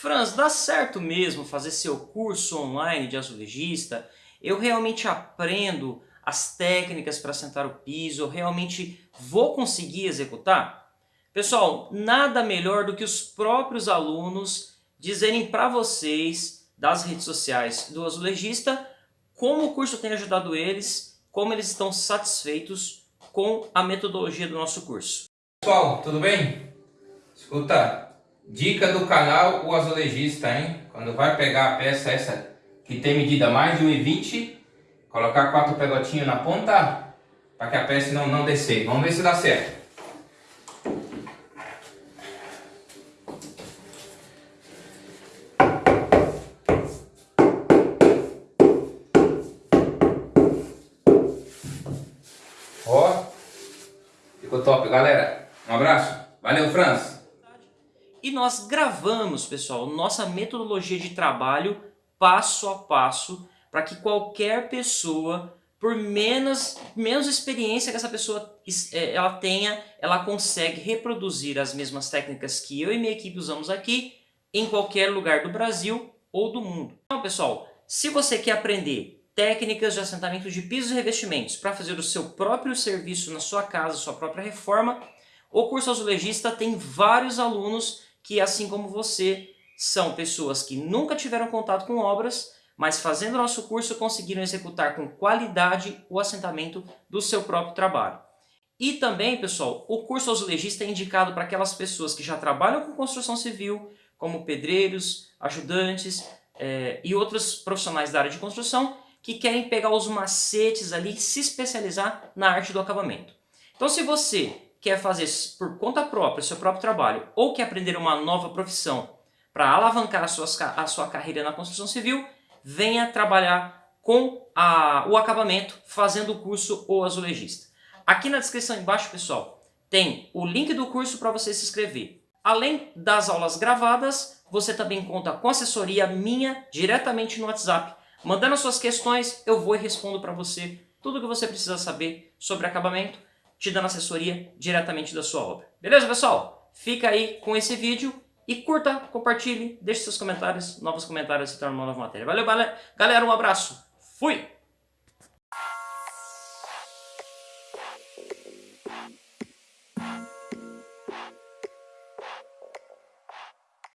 Franz, dá certo mesmo fazer seu curso online de azulejista? Eu realmente aprendo as técnicas para sentar o piso? Eu realmente vou conseguir executar? Pessoal, nada melhor do que os próprios alunos dizerem para vocês das redes sociais do azulejista como o curso tem ajudado eles, como eles estão satisfeitos com a metodologia do nosso curso. Pessoal, tudo bem? Escuta, dica do canal O Azulejista, hein? Quando vai pegar a peça essa que tem medida mais de 1,20, colocar quatro pegotinhos na ponta para que a peça não, não descer. Vamos ver se dá certo. Ó, ficou top, galera. Um abraço. Valeu, Franz. E nós gravamos, pessoal, nossa metodologia de trabalho passo a passo para que qualquer pessoa, por menos, menos experiência que essa pessoa é, ela tenha, ela consegue reproduzir as mesmas técnicas que eu e minha equipe usamos aqui em qualquer lugar do Brasil ou do mundo. Então, pessoal, se você quer aprender técnicas de assentamento de pisos e revestimentos para fazer o seu próprio serviço na sua casa, sua própria reforma, o curso azulejista tem vários alunos que, assim como você, são pessoas que nunca tiveram contato com obras, mas fazendo nosso curso conseguiram executar com qualidade o assentamento do seu próprio trabalho. E também, pessoal, o curso azulejista é indicado para aquelas pessoas que já trabalham com construção civil, como pedreiros, ajudantes é, e outros profissionais da área de construção, que querem pegar os macetes ali e se especializar na arte do acabamento. Então se você quer fazer por conta própria, seu próprio trabalho, ou quer aprender uma nova profissão para alavancar a sua, a sua carreira na construção civil, venha trabalhar com a, o acabamento fazendo o curso O Azulejista. Aqui na descrição embaixo, pessoal, tem o link do curso para você se inscrever. Além das aulas gravadas, você também conta com assessoria minha diretamente no WhatsApp Mandando suas questões, eu vou e respondo para você tudo o que você precisa saber sobre acabamento, te dando assessoria diretamente da sua obra. Beleza, pessoal? Fica aí com esse vídeo e curta, compartilhe, deixe seus comentários, novos comentários se tornam uma nova matéria. Valeu, galera, um abraço, fui!